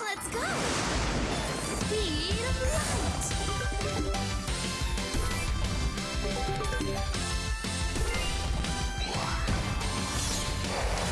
Let's go! Speed of light! Yeah.